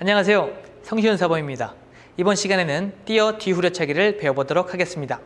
안녕하세요. 성시윤 사범입니다. 이번 시간에는 띄어 뒤후려차기를 배워보도록 하겠습니다.